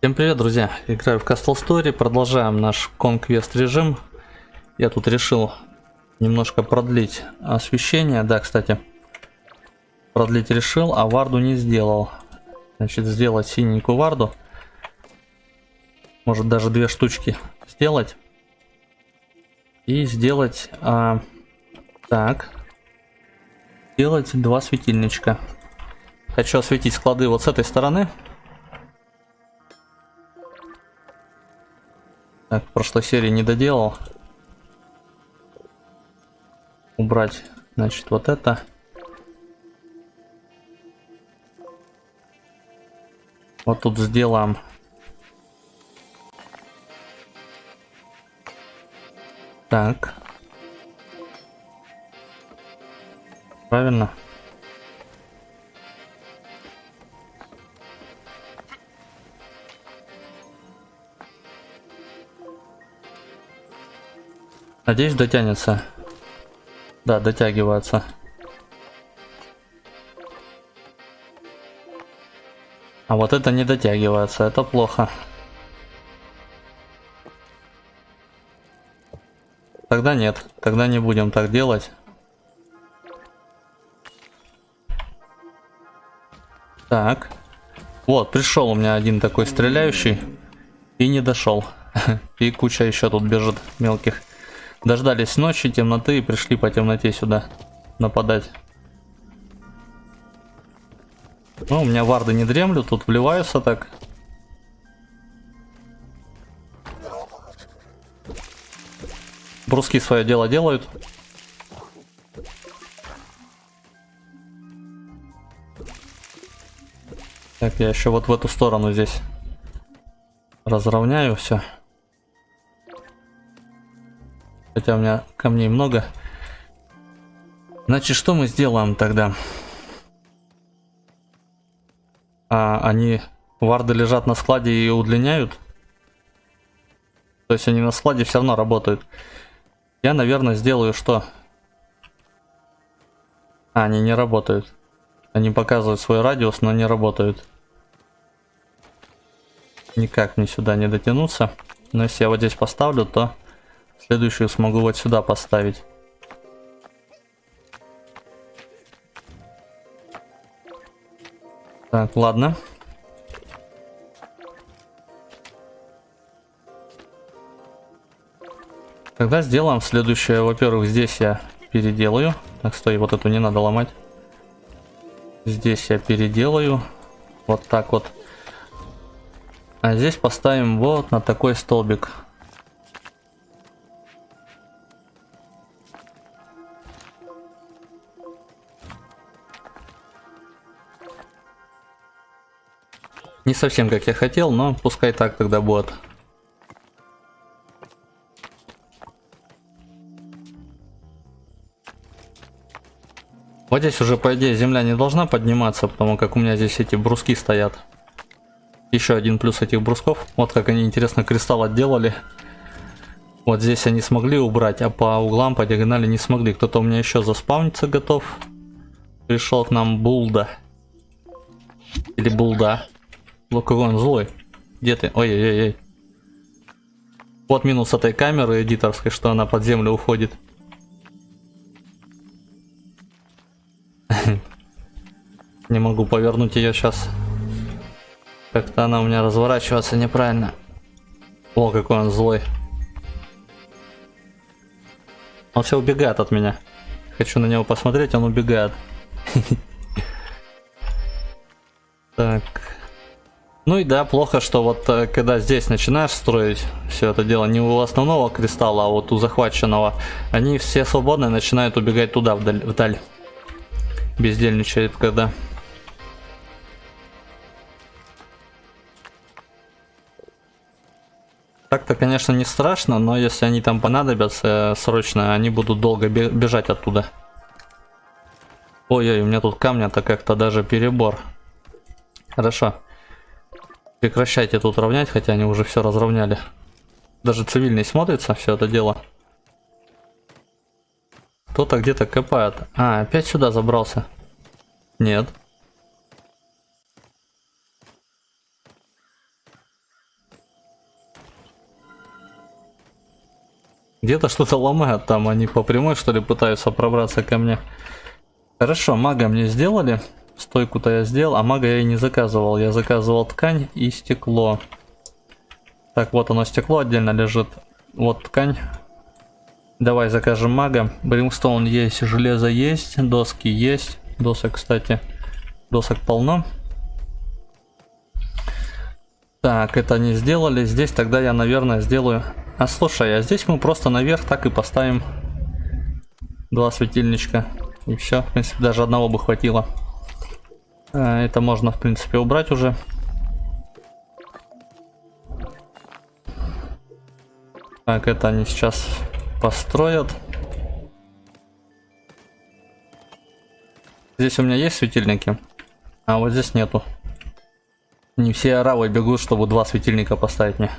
Всем привет, друзья! Играю в Castle Story, продолжаем наш Conquest режим. Я тут решил немножко продлить освещение. Да, кстати, продлить решил, а варду не сделал. Значит, сделать синенькую варду. Может даже две штучки сделать. И сделать... А, так. Сделать два светильничка. Хочу осветить склады вот с этой стороны. Так, в прошлой серии не доделал. Убрать, значит, вот это. Вот тут сделаем. Так. Правильно. Надеюсь, дотянется. Да, дотягивается. А вот это не дотягивается, это плохо. Тогда нет, тогда не будем так делать. Так. Вот, пришел у меня один такой стреляющий. И не дошел. И куча еще тут бежит мелких. Дождались ночи, темноты и пришли по темноте сюда нападать. Ну, у меня варды не дремлют, тут вливаются так. Бруски свое дело делают. Так, я еще вот в эту сторону здесь разровняю все. Хотя у меня камней много. Значит, что мы сделаем тогда? А, они, варды лежат на складе и удлиняют? То есть они на складе все равно работают. Я, наверное, сделаю что? А, они не работают. Они показывают свой радиус, но не работают. Никак мне сюда не дотянуться. Но если я вот здесь поставлю, то Следующую смогу вот сюда поставить. Так, ладно. Тогда сделаем следующее. Во-первых, здесь я переделаю. Так, стой, вот эту не надо ломать. Здесь я переделаю. Вот так вот. А здесь поставим вот на такой столбик. Не совсем как я хотел, но пускай так тогда будет. Вот здесь уже, по идее, земля не должна подниматься, потому как у меня здесь эти бруски стоят. Еще один плюс этих брусков. Вот как они, интересно, кристалл отделали. Вот здесь они смогли убрать, а по углам, по диагонали не смогли. Кто-то у меня еще заспавниться готов. Пришел к нам Булда. Или Булда. Лукавон злой. Где ты? Ой-ой-ой. Вот минус этой камеры эдиторской, что она под землю уходит. Не могу повернуть ее сейчас. Как-то она у меня разворачиваться неправильно. О, какой он злой. Он все убегает от меня. Хочу на него посмотреть, он убегает. Ну и да, плохо, что вот э, когда здесь начинаешь строить все это дело, не у основного кристалла, а вот у захваченного, они все свободные начинают убегать туда, вдаль. вдаль. Бездельничает когда. Так-то, конечно, не страшно, но если они там понадобятся срочно, они будут долго бежать оттуда. Ой-ой, у меня тут камня-то как-то даже перебор. Хорошо. Прекращайте тут равнять, хотя они уже все разровняли. Даже цивильный смотрится все это дело. Кто-то где-то копает. А, опять сюда забрался. Нет. Где-то что-то ломают там, они по прямой что ли пытаются пробраться ко мне. Хорошо, мага мне сделали. Стойку-то я сделал, а мага я и не заказывал. Я заказывал ткань и стекло. Так, вот оно стекло отдельно лежит. Вот ткань. Давай закажем мага. Бримстоун есть, железо есть, доски есть. Досок, кстати, досок полно. Так, это не сделали. Здесь тогда я, наверное, сделаю... А слушай, а здесь мы просто наверх так и поставим два светильничка. И все, в принципе, даже одного бы хватило. А, это можно, в принципе, убрать уже. Так, это они сейчас построят. Здесь у меня есть светильники, а вот здесь нету. Не все аравы бегут, чтобы два светильника поставить мне.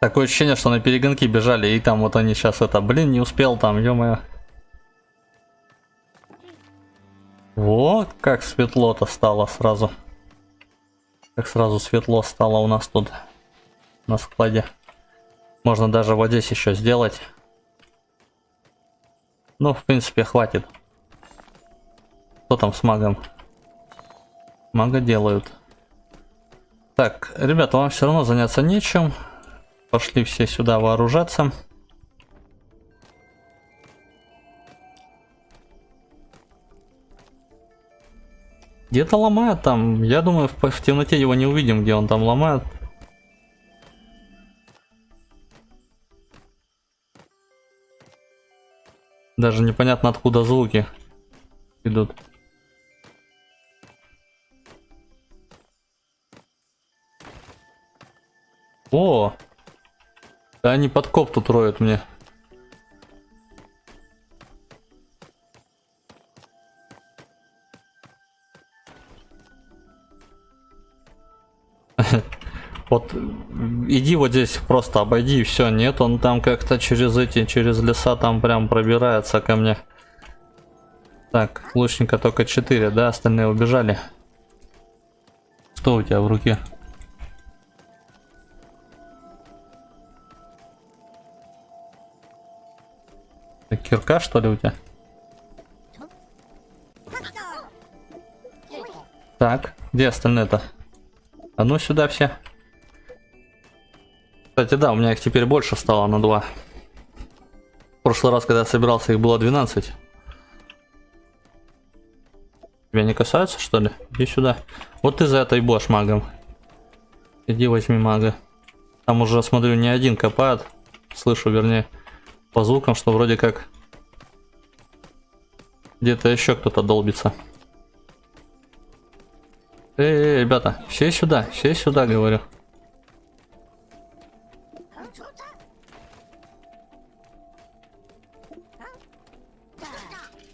Такое ощущение, что на перегонки бежали, и там вот они сейчас это, блин, не успел там, ё-моё. Вот как светло-то стало сразу. Как сразу светло стало у нас тут на складе. Можно даже вот здесь еще сделать. Ну, в принципе, хватит. Что там с магом? Мага делают. Так, ребята, вам все равно заняться нечем. Пошли все сюда вооружаться. Где-то ломает там. Я думаю, в, в темноте его не увидим, где он там ломает. Даже непонятно откуда звуки идут. О! Да они подкоп тут роют мне. Вот иди вот здесь просто обойди и все. Нет, он там как-то через эти, через леса там прям пробирается ко мне. Так, лучника только 4, да? Остальные убежали. Что у тебя в руке? Кирка, что ли, у тебя? Так, где остальные-то? А ну сюда все. Кстати, да, у меня их теперь больше стало на 2. В прошлый раз, когда я собирался, их было 12. Тебя не касаются, что ли? Иди сюда. Вот ты за это и будешь магом. Иди возьми мага. Там уже, смотрю, не один копает. Слышу, вернее по звукам, что вроде как где-то еще кто-то долбится. Эй, эй, ребята, все сюда, все сюда, говорю.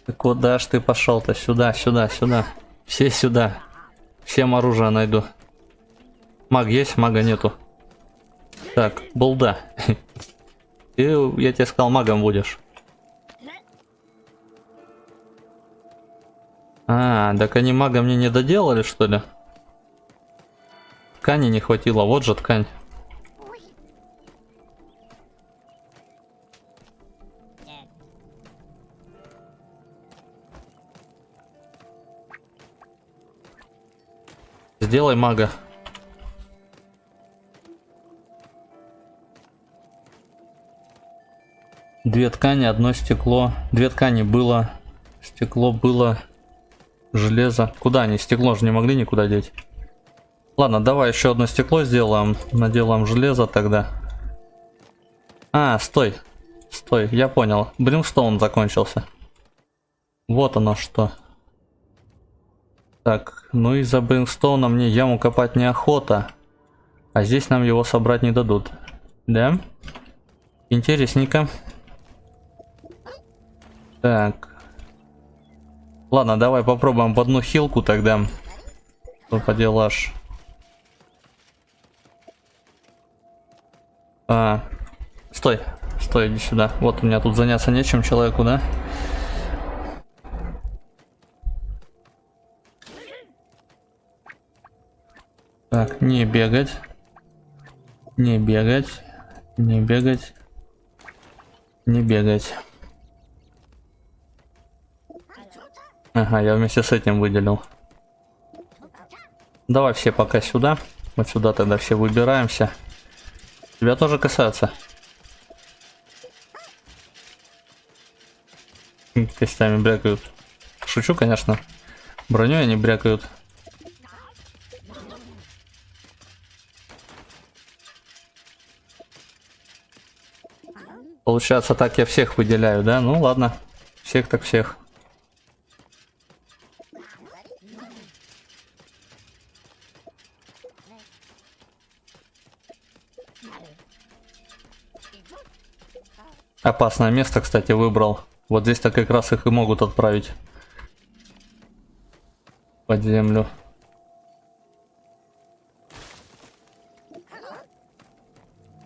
Ты куда ж ты пошел-то? Сюда, сюда, сюда. Все сюда. Всем оружие найду. Маг есть, мага нету. Так, булда. Ты, я тебе сказал, магом будешь. А, так они мага мне не доделали, что ли? Ткани не хватило, вот же ткань. Сделай мага. Две ткани, одно стекло. Две ткани было. Стекло было. Железо. Куда они? Стекло же не могли никуда деть. Ладно, давай еще одно стекло сделаем. Наделаем железо тогда. А, стой. Стой, я понял. Бримстоун закончился. Вот оно что. Так, ну и за бримстоуна мне яму копать неохота. А здесь нам его собрать не дадут. Да? Интересненько. Так. Ладно, давай попробуем в одну хилку тогда. Что поделашь? А, стой, стой, иди сюда. Вот у меня тут заняться нечем человеку, да? Так, не бегать. Не бегать. Не бегать. Не бегать. Ага, я вместе с этим выделил. Давай все пока сюда. Вот сюда тогда все выбираемся. Тебя тоже касаются. Костями брякают. Шучу, конечно. Броню они брякают. Получается, так я всех выделяю, да? Ну ладно. Всех так всех. Опасное место, кстати, выбрал. Вот здесь-то как раз их и могут отправить под землю.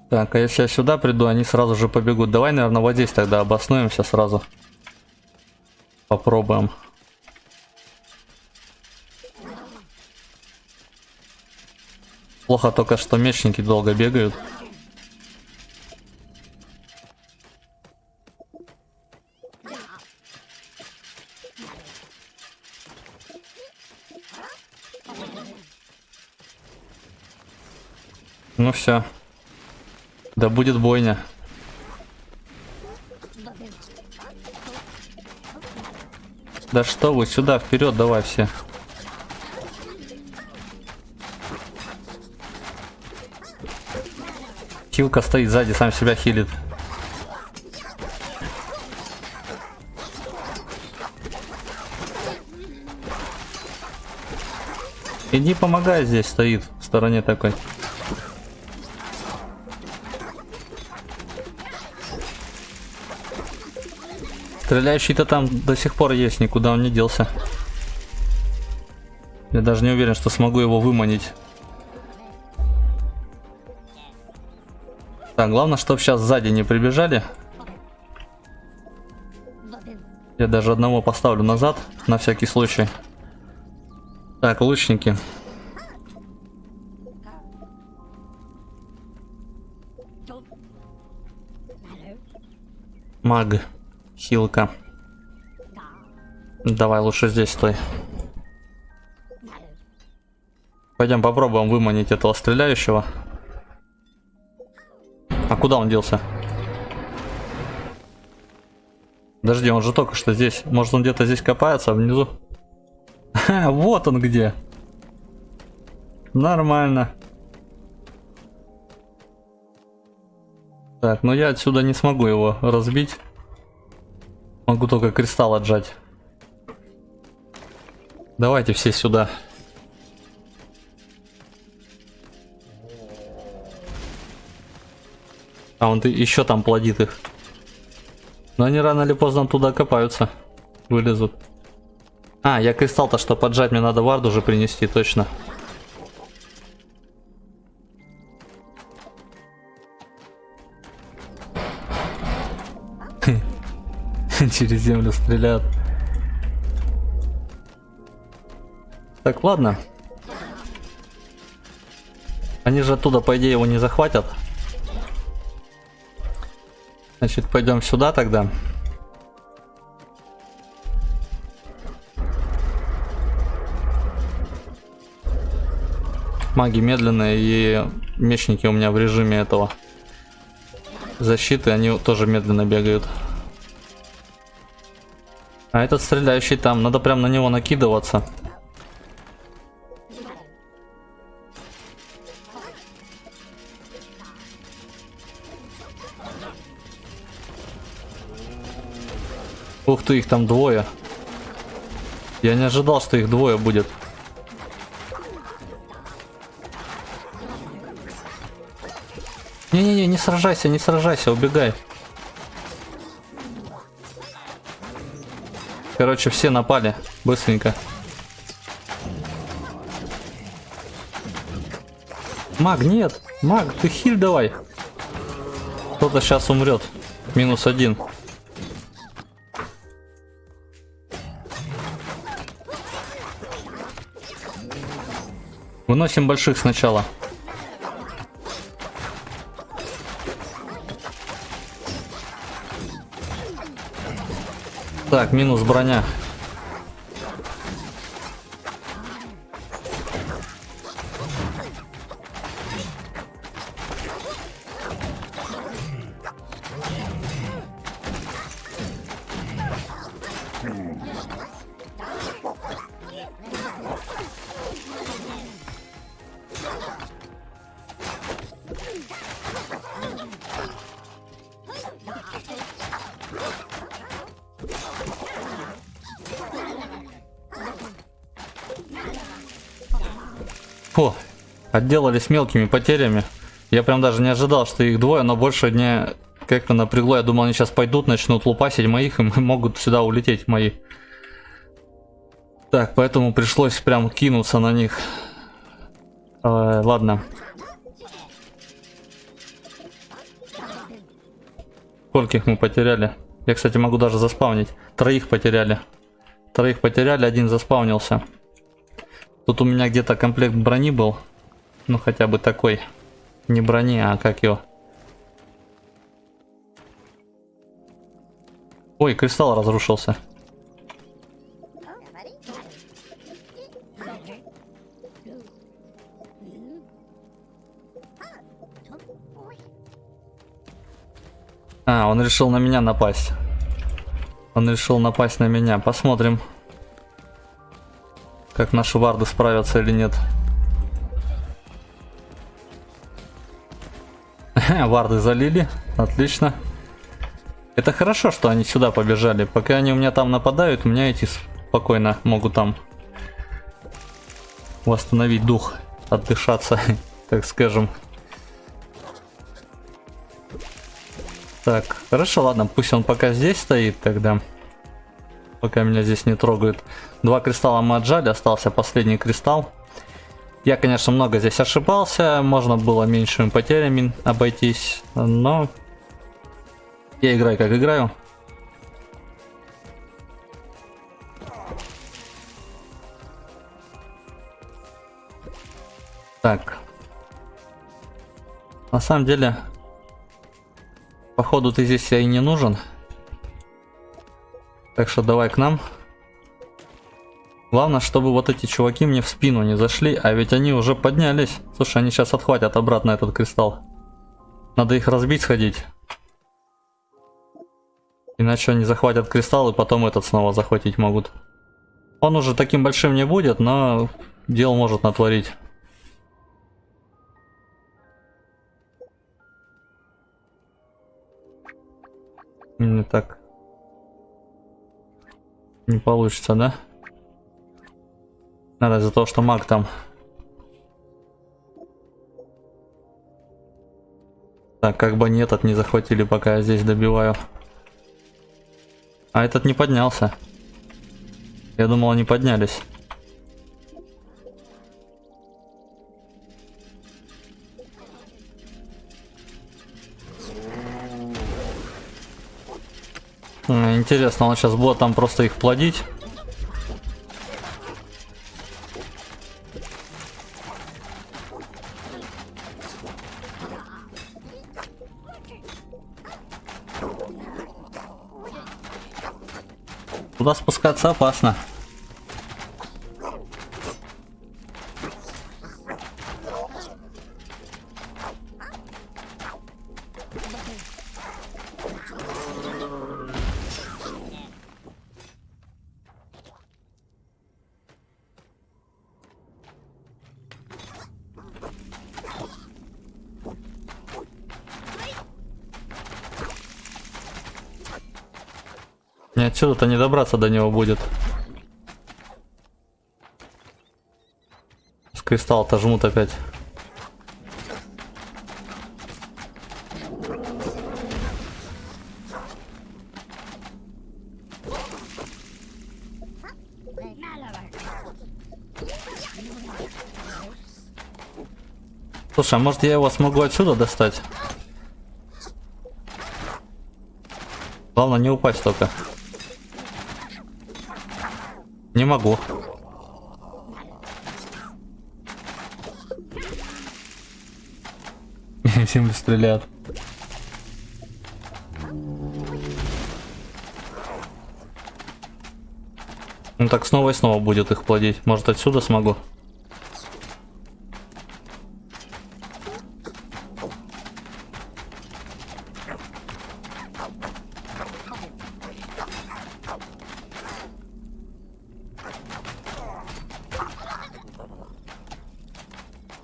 Так, а если я сюда приду, они сразу же побегут. Давай, наверное, вот здесь тогда обоснуемся сразу. Попробуем. Плохо только, что мечники долго бегают. Ну все. Да будет бойня. Да что вы, сюда, вперед, давай все. Хилка стоит сзади, сам себя хилит. Иди помогай здесь, стоит в стороне такой. Стреляющий-то там до сих пор есть, никуда он не делся. Я даже не уверен, что смогу его выманить. Так, главное, чтобы сейчас сзади не прибежали. Я даже одного поставлю назад, на всякий случай. Так, лучники. Маг. Хилка. Давай лучше здесь стой. Пойдем попробуем выманить этого стреляющего. А куда он делся? Подожди, он же только что здесь. Может он где-то здесь копается, а внизу? вот он где. Нормально. Так, но я отсюда не смогу его разбить. Могу только кристалл отжать. Давайте все сюда. А он еще там плодит их. Но они рано или поздно туда копаются. Вылезут. А, я кристалл-то что поджать, мне надо вард уже принести, точно. Через землю стреляют. Так, ладно. Они же оттуда, по идее, его не захватят. Значит, пойдем сюда тогда. Маги медленные и мечники у меня в режиме этого защиты, они тоже медленно бегают. А этот стреляющий там, надо прям на него накидываться. Ух ты, их там двое. Я не ожидал, что их двое будет. Не-не-не, не сражайся, не сражайся, убегай. Короче, все напали. Быстренько. Маг, нет. Маг, ты хиль давай. Кто-то сейчас умрет. Минус один. Выносим больших сначала. Так, минус броня. Фу, отделались мелкими потерями. Я прям даже не ожидал, что их двое, но больше не как-то напрягло. Я думал, они сейчас пойдут, начнут лупасить моих, и могут сюда улететь мои. Так, поэтому пришлось прям кинуться на них. Э, ладно. Скольких мы потеряли? Я, кстати, могу даже заспавнить. Троих потеряли. Троих потеряли, один заспавнился. Тут у меня где-то комплект брони был. Ну, хотя бы такой. Не брони, а как его? Ой, кристалл разрушился. А, он решил на меня напасть. Он решил напасть на меня. Посмотрим, как наши варды справятся или нет. Варды залили. Отлично. Это хорошо, что они сюда побежали. Пока они у меня там нападают, у меня эти спокойно могут там восстановить дух, отдышаться, так скажем. Так, хорошо, ладно, пусть он пока здесь стоит тогда. Пока меня здесь не трогают. Два кристалла мы отжали, остался последний кристалл. Я, конечно, много здесь ошибался, можно было меньшими потерями обойтись, но я играю как играю. Так. На самом деле, походу ты здесь я и не нужен. Так что давай к нам. Главное, чтобы вот эти чуваки мне в спину не зашли, а ведь они уже поднялись. Слушай, они сейчас отхватят обратно этот кристалл. Надо их разбить, сходить. Иначе они захватят кристалл и потом этот снова захватить могут. Он уже таким большим не будет, но дел может натворить. Не так. Не получится, да? Надо из-за того, что маг там. Так, как бы они этот не захватили, пока я здесь добиваю. А этот не поднялся. Я думал, они поднялись. Интересно, он сейчас будет там просто их плодить. Туда спускаться опасно. Мне отсюда-то не добраться до него будет. С кристалл-то жмут опять. Слушай, а может я его смогу отсюда достать? Главное не упасть только. Не могу. Всем стреляют. Ну так снова и снова будет их плодить. Может отсюда смогу?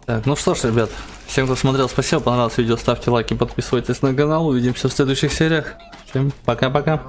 Так, ну что ж, ребят, всем, кто смотрел, спасибо, понравилось видео, ставьте лайки, подписывайтесь на канал, увидимся в следующих сериях. Всем пока-пока.